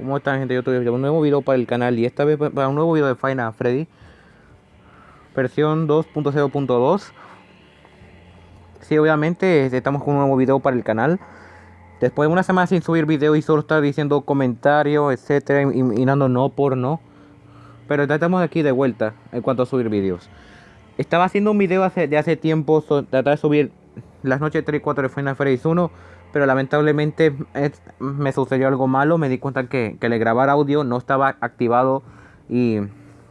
¿Cómo están gente de YouTube? Un nuevo video para el canal y esta vez para un nuevo video de Final Freddy. Versión 2.0.2 Sí, obviamente estamos con un nuevo video para el canal. Después de una semana sin subir video y solo estar diciendo comentarios, etcétera, y, mirando no por no. Pero ya estamos aquí de vuelta en cuanto a subir videos. Estaba haciendo un video hace, de hace tiempo, tratar de subir las noches 3 y 4 de Final Freddy 1 pero lamentablemente me sucedió algo malo, me di cuenta que, que le grabar audio no estaba activado y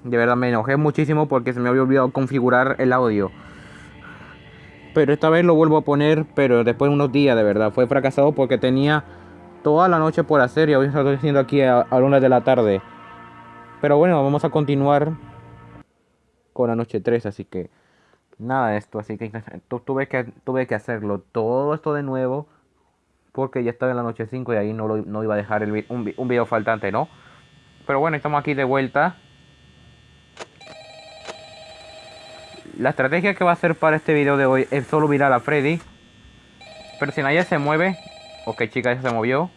de verdad me enojé muchísimo porque se me había olvidado configurar el audio. Pero esta vez lo vuelvo a poner, pero después de unos días de verdad, fue fracasado porque tenía toda la noche por hacer y hoy estoy haciendo aquí a, a de la tarde. Pero bueno, vamos a continuar con la noche 3, así que nada esto, así que tuve que, tuve que hacerlo todo esto de nuevo porque ya estaba en la noche 5 y ahí no, lo, no iba a dejar el, un, un video faltante, ¿no? Pero bueno, estamos aquí de vuelta. La estrategia que va a hacer para este video de hoy es solo mirar a Freddy. Pero si nadie se mueve... Ok, chica, ya se movió.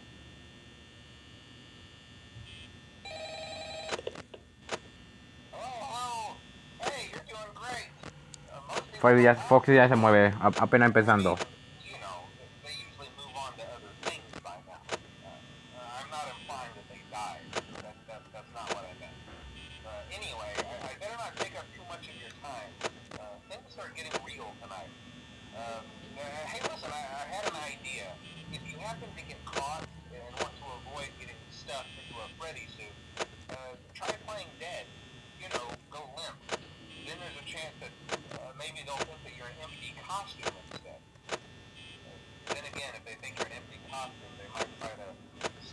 Freddy ya, Foxy ya se mueve, apenas empezando.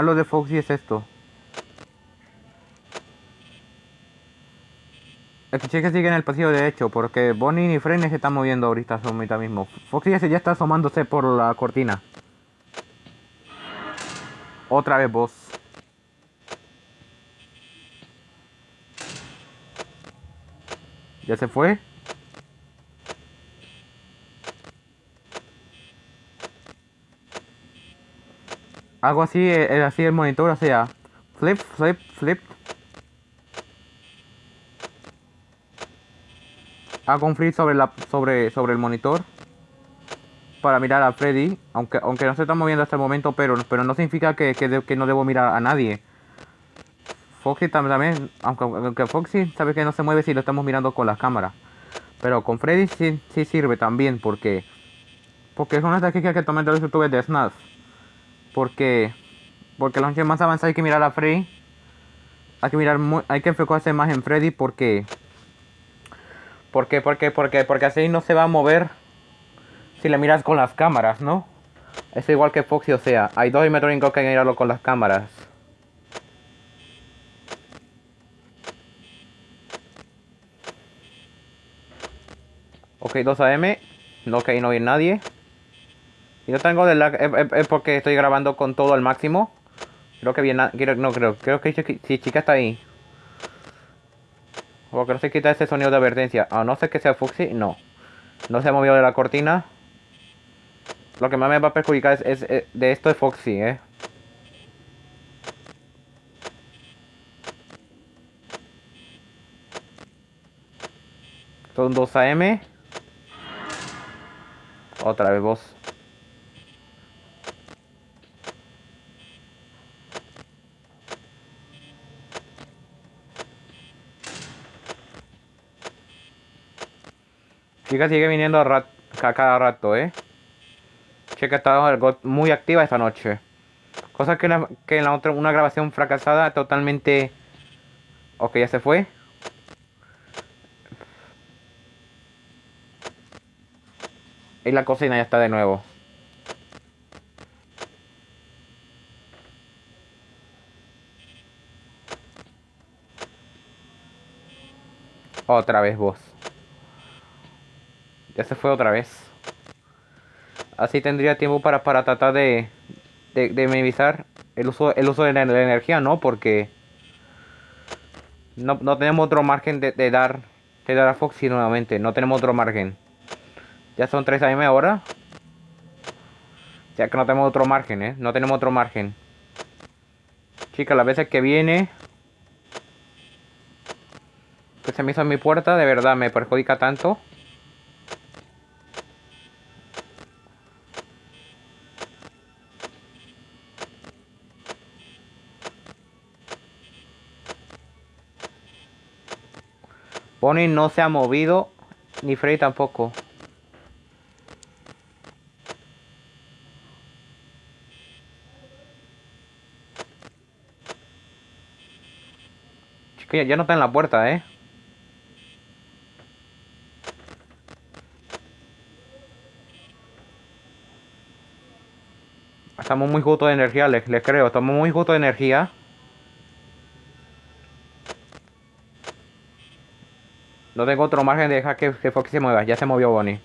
malo de Foxy es esto. El chica sigue en el pasillo de hecho, porque Bonnie y Freddy se están moviendo ahorita, ahorita mismo. Foxy ya está asomándose por la cortina. Otra vez vos. ¿Ya se fue? Algo así, eh, así el monitor, o sea, flip, flip, flip, hago un flip sobre, la, sobre, sobre el monitor para mirar a Freddy, aunque, aunque no se está moviendo hasta el momento, pero, pero no significa que, que, no debo mirar a nadie. Foxy también, aunque, aunque, Foxy sabe que no se mueve si lo estamos mirando con la cámara. Pero con Freddy sí, sí sirve también, porque porque es una táctica que toman los youtubers de SNAF. Porque porque los más avanzados hay que mirar a Freddy. Hay que mirar hay que enfocarse más en Freddy porque ¿Por qué? ¿Por qué? ¿Por qué? Porque así no se va a mover si le miras con las cámaras, ¿no? Es igual que Foxy, o sea, hay dos animatrónicos que hay que mirarlo con las cámaras. Ok, 2 AM. No, que ahí no hay nadie. Y no tengo de lag. Es, porque estoy grabando con todo al máximo. Creo que viene. No creo. Creo que si chica está ahí. Porque no se quita ese sonido de advertencia. A no ser que sea Fuxi, no. No se ha movido de la cortina. Lo que más me va a perjudicar es, eh, de esto de Foxy, eh. Son 2 AM. Otra vez vos. Chica sigue viniendo a, cada rato, ¿eh? Chica está muy activa esta noche. Cosa que, en la otra, una grabación fracasada totalmente... Ok, ya se fue. Y la cocina ya está de nuevo. Otra vez vos. Ya se fue otra vez. Así tendría tiempo para, para tratar de, de, minimizar el uso, el uso de la, energía, ¿no? Porque no, no tenemos otro margen de, dar de dar a Foxy nuevamente. No tenemos otro margen. Ya son 3 AM ahora. Ya que no tenemos otro margen, ¿eh? No tenemos otro margen. Chicas, las veces que viene... Que se me hizo en mi puerta, de verdad me perjudica tanto. Bonnie no se ha movido, ni Freddy tampoco. Chica, ya no está en la puerta, ¿eh? Estamos muy justos de energía, les, les creo. Estamos muy justos de energía. No tengo otro margen de dejar que, que Foxy se mueva. Ya se movió Bonnie.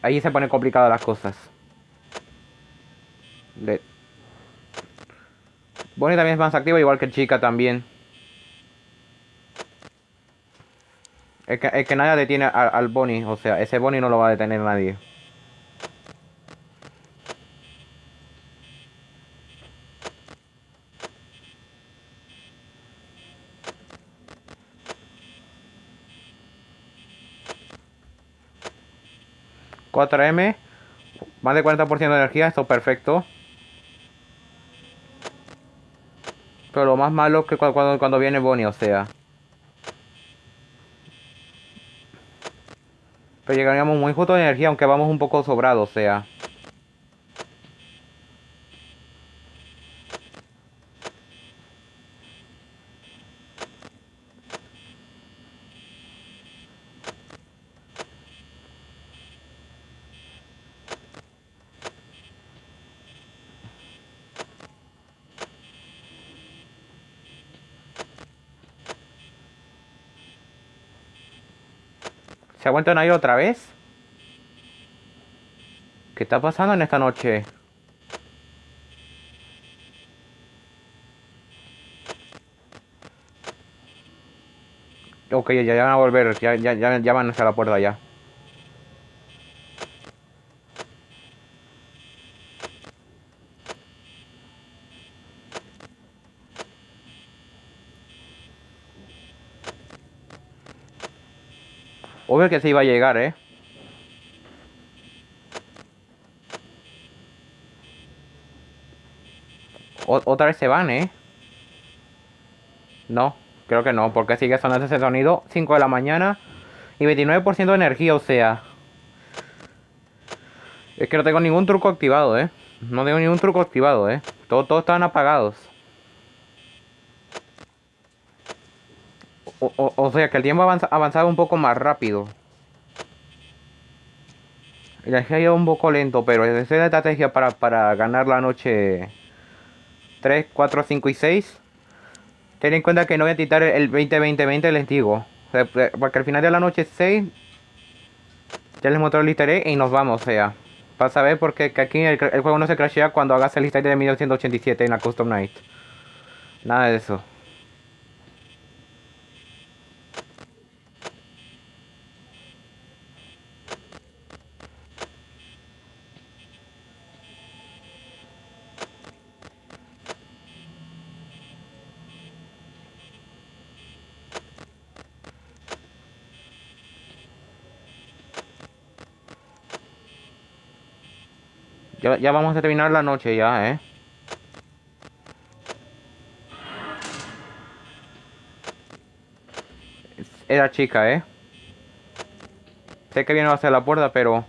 Ahí se ponen complicadas las cosas. Bonnie también es más activa, igual que Chica también. Es que, es que nadie detiene al Bonnie. O sea, ese Bonnie no lo va a detener nadie. 4M, más de 40% de energía, esto perfecto. Pero lo más malo es que cuando, cuando viene Bonnie, o sea. Pero llegaríamos muy justo de energía, aunque vamos un poco sobrados, o sea. ¿Se aguantan ahí otra vez? ¿Qué está pasando en esta noche? Ok, ya, van a volver, ya, ya, ya, ya van hacia la puerta ya. Obvio que se iba a llegar, ¿eh? Otra vez se van, ¿eh? No, creo que no, porque sigue sonando ese sonido 5 de la mañana y 29% de energía, o sea... Es que no tengo ningún truco activado, ¿eh? No tengo ningún truco activado, ¿eh? Todos, todos estaban apagados. O, sea que el tiempo avanza, avanzaba un poco más rápido. El ha ido un poco lento, pero es la estrategia para, para ganar la noche 3, 4, 5 y 6. Ten en cuenta que no voy a quitar el 20-20-20, les digo. porque al final de la noche 6 ya les mostré el easter y nos vamos, o sea. Vas a ver porque aquí el, juego no se crashea cuando hagas el easter de 1987 en la Custom Night. Nada de eso. Ya, vamos a terminar la noche ya, ¿eh? Era chica, ¿eh? Sé que viene hacia la puerta, pero...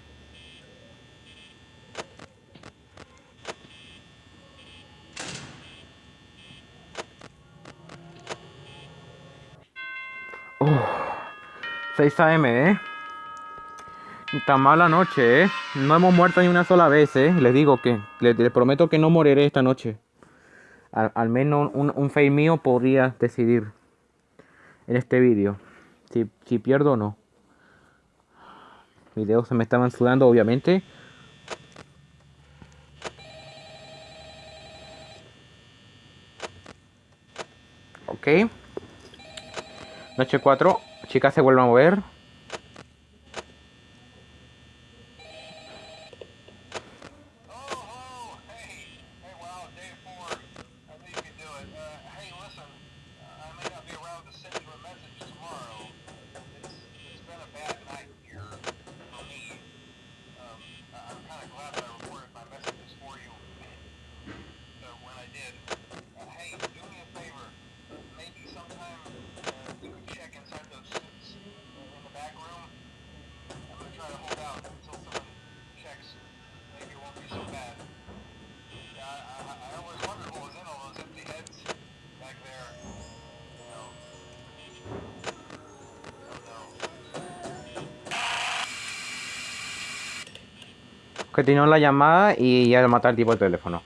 Uf. 6 AM, ¿eh? Está mala noche, ¿eh? No hemos muerto ni una sola vez, ¿eh? Les digo que, les, prometo que no moriré esta noche. Al, menos un, un fail mío podría decidir en este vídeo si, pierdo o no. Mis dedos se me estaban sudando, obviamente. Ok. Noche 4. Chicas se vuelven a mover. Continuó la llamada y ya le matar el tipo de teléfono.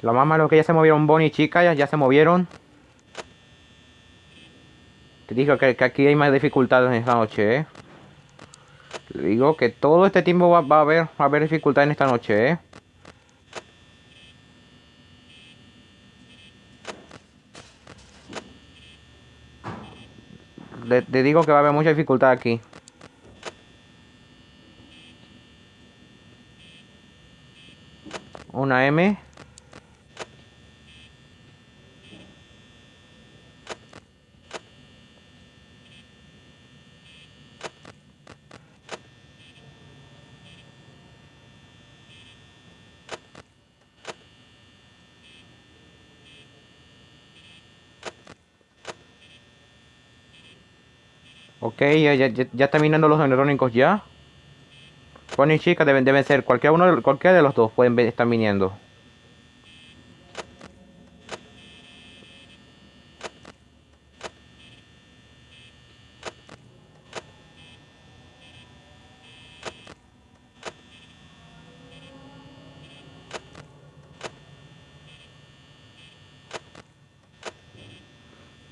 Lo más malo es que ya se movieron Bonnie y Chica, ya, ya se movieron. Te digo que, aquí hay más dificultades en esta noche, ¿eh? Le digo que todo este tiempo va, a haber, va a haber dificultad en esta noche, ¿eh? te digo que va a haber mucha dificultad aquí. Una M. Ok, ya, ya, ya está los electrónicos ya. Juan y Chica deben, deben ser cualquiera uno cualquiera de los dos pueden estar viniendo.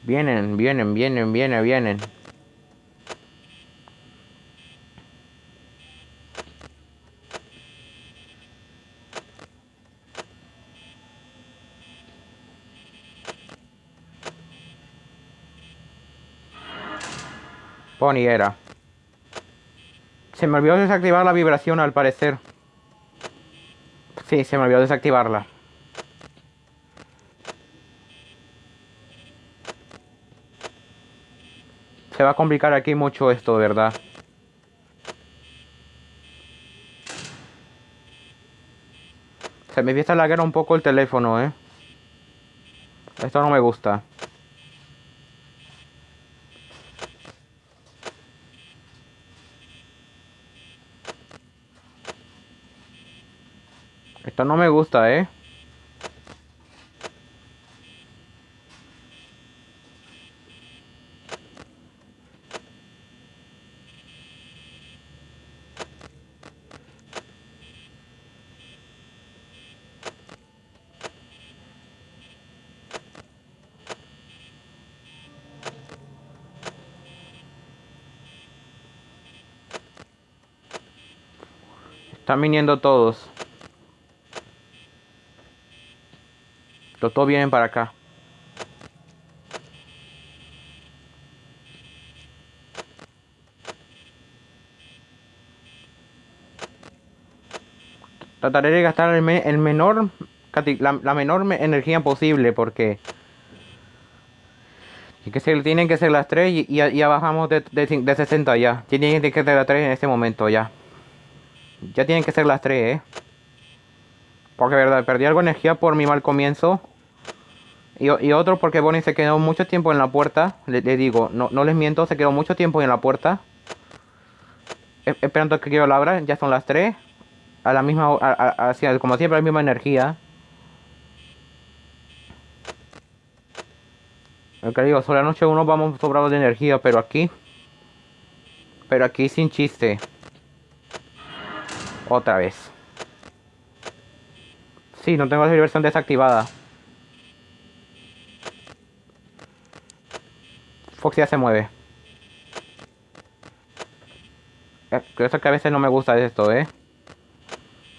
Vienen, vienen, vienen, vienen, vienen. Pony era. Se me olvidó desactivar la vibración al parecer. Sí, se me olvidó desactivarla. Se va a complicar aquí mucho esto, ¿verdad? Se me empieza a laguear un poco el teléfono, ¿eh? Esto no me gusta. Esto no me gusta, ¿eh? Están viniendo todos. Todos vienen para acá. Trataré de gastar el, menor la, menor energía posible porque y que se tienen que ser las 3 y, ya, bajamos de, de, 60 ya. Tienen que ser las 3 en este momento ya. Ya tienen que ser las 3, eh. Porque verdad, perdí algo de energía por mi mal comienzo. Y, otro porque Bonnie se quedó mucho tiempo en la puerta. Le, digo, no, no, les miento, se quedó mucho tiempo en la puerta. E, esperando que quiero la abra. Ya son las 3. A la misma, como siempre, a la misma energía. Que digo, sobre la noche uno vamos sobrados de energía, pero aquí. Pero aquí sin chiste. Otra vez. Sí, no tengo la versión desactivada. Fox ya se mueve. Eh, eso que a veces no me gusta esto, ¿eh?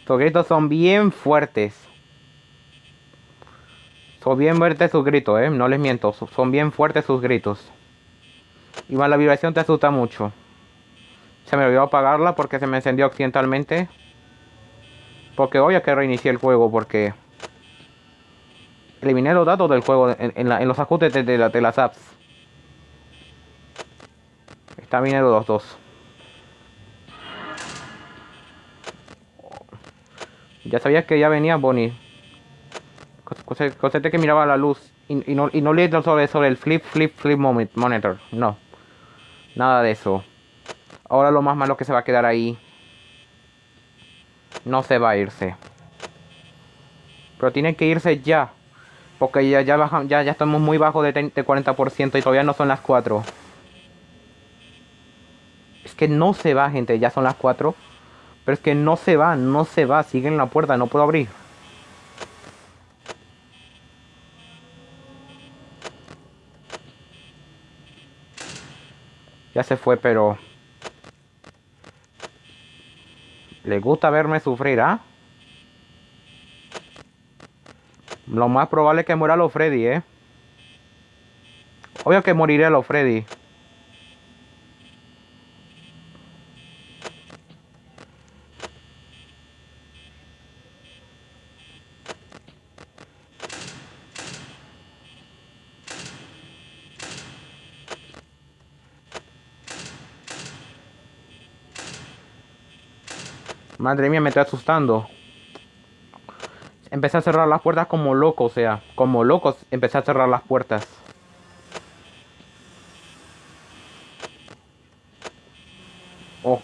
Sus gritos son bien fuertes. Son bien fuertes sus gritos, ¿eh? No les miento. Son bien fuertes sus gritos. Y la vibración te asusta mucho. Se me olvidó apagarla porque se me encendió accidentalmente. Porque obvio que reinicié el juego porque... Eliminé los datos del juego en, los ajustes de, de las apps. Está viniendo los dos. Ya sabía que ya venía Bonnie. Consente que miraba la luz. Y, no, y no leí sobre, sobre el flip, flip, flip monitor. No. Nada de eso. Ahora lo más malo que se va a quedar ahí. No se va a irse. Pero tiene que irse ya. Porque ya, ya, ya, ya estamos muy bajo de, de 40% y todavía no son las 4 que no se va, gente. Ya son las 4. Pero es que no se va, no se va. Sigue en la puerta, no puedo abrir. Ya se fue, pero... Le gusta verme sufrir, ¿ah? Lo más probable es que muera los Freddy, ¿eh? Obvio que moriré los Freddy. Madre mía, me estoy asustando. Empecé a cerrar las puertas como loco, o sea, como locos empecé a cerrar las puertas.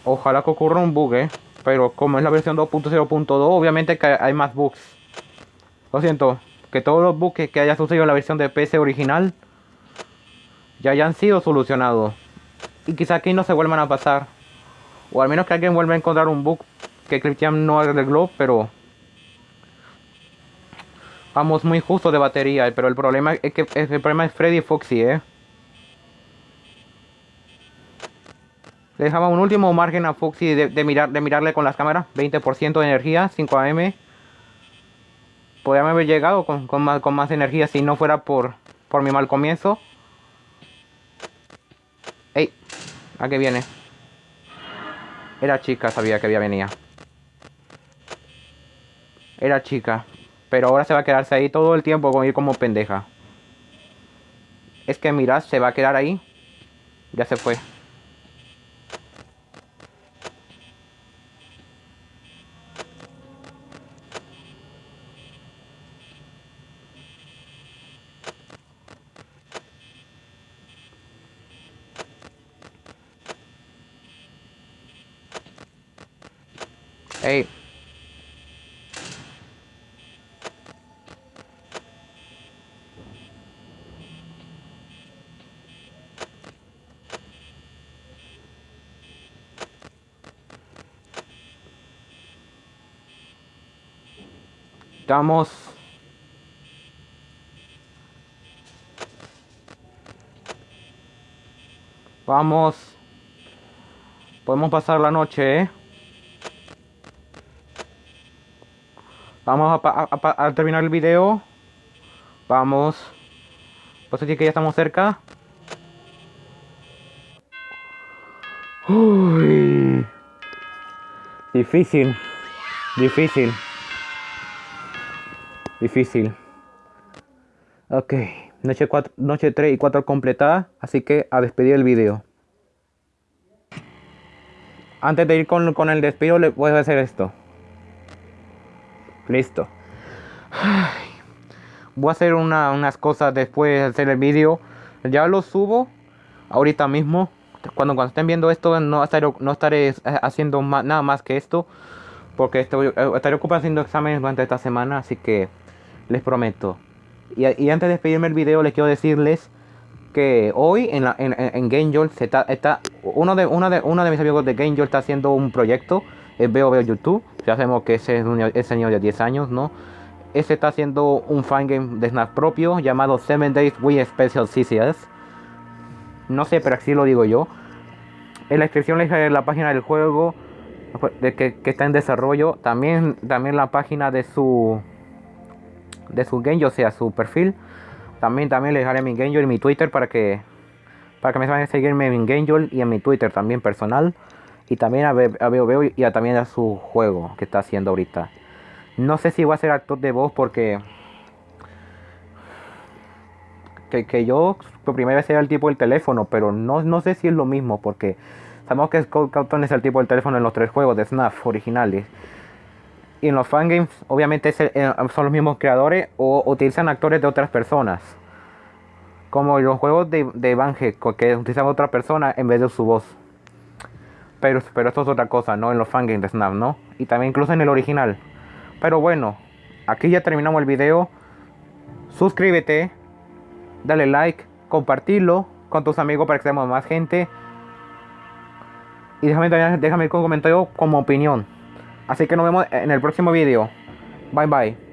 ojalá que ocurra un bug, ¿eh? Pero como es la versión 2.0.2, obviamente que hay más bugs. Lo siento, que todos los bugs que haya sucedido en la versión de PC original ya hayan sido solucionados. Y quizá aquí no se vuelvan a pasar. O al menos que alguien vuelva a encontrar un bug que Christian no arregló, pero vamos muy justo de batería. Pero el problema es que el problema es Freddy Foxy, ¿eh? Dejaba un último margen a Foxy de, mirar, de mirarle con las cámaras. 20% de energía, 5 AM. Podría haber llegado con, más, con más energía si no fuera por, por mi mal comienzo. ¡Ey! ¿A qué viene? Era chica, sabía que había venía. Era chica. Pero ahora se va a quedarse ahí todo el tiempo con ir como pendeja. Es que mirad, se va a quedar ahí. Ya se fue. Vamos. Vamos. Podemos pasar la noche, ¿eh? Vamos a, terminar el video. Vamos. Pues así que ya estamos cerca. Uy. Difícil. Difícil. Difícil. Ok. Noche, noche 3 y 4 completada. Así que a despedir el video. Antes de ir con, con el despido, le voy a hacer esto. Listo. Voy a hacer unas cosas después de hacer el vídeo. Ya lo subo ahorita mismo. Cuando, cuando estén viendo esto no estaré, no estaré haciendo nada más que esto. Porque estoy, eh, estaré ocupado haciendo exámenes durante esta semana. Así que les prometo. Y, antes de despedirme el video les quiero decirles que hoy en, la, en, en Game está, está uno de, uno de, uno de mis amigos de Game está haciendo un proyecto, Veo Veo YouTube, ya sabemos que ese es un ese niño de 10 años, ¿no? Ese está haciendo un fangame de Snap propio llamado 7 Days Wii Special CCS. No sé, pero así lo digo yo. En la descripción les dejaré la página del juego de que, que, está en desarrollo. También, también la página de su de su game, o sea, su perfil. También, también les dejaré mi game y mi Twitter para que para que me vayan a seguirme en Game y en mi Twitter también personal. Y también a Veo Veo y a, también a su juego que está haciendo ahorita. No sé si voy a ser actor de voz porque... Que, que yo por primera vez era el tipo del teléfono, pero no, no sé si es lo mismo porque sabemos que Scott Cawthon es el tipo del teléfono en los tres juegos de SNAF originales. Y en los fangames obviamente eh, son los mismos creadores o utilizan actores de otras personas. Como los juegos de, de Evangel, que utilizan otra persona en vez de su voz. Pero, pero esto es otra cosa, ¿no? En los fangames de Snap, ¿no? Y también incluso en el original. Pero bueno, aquí ya terminamos el video. Suscríbete, dale like, compartirlo con tus amigos para que seamos más gente. Y déjame, déjame un comentario como opinión. Así que nos vemos en el próximo video. Bye bye.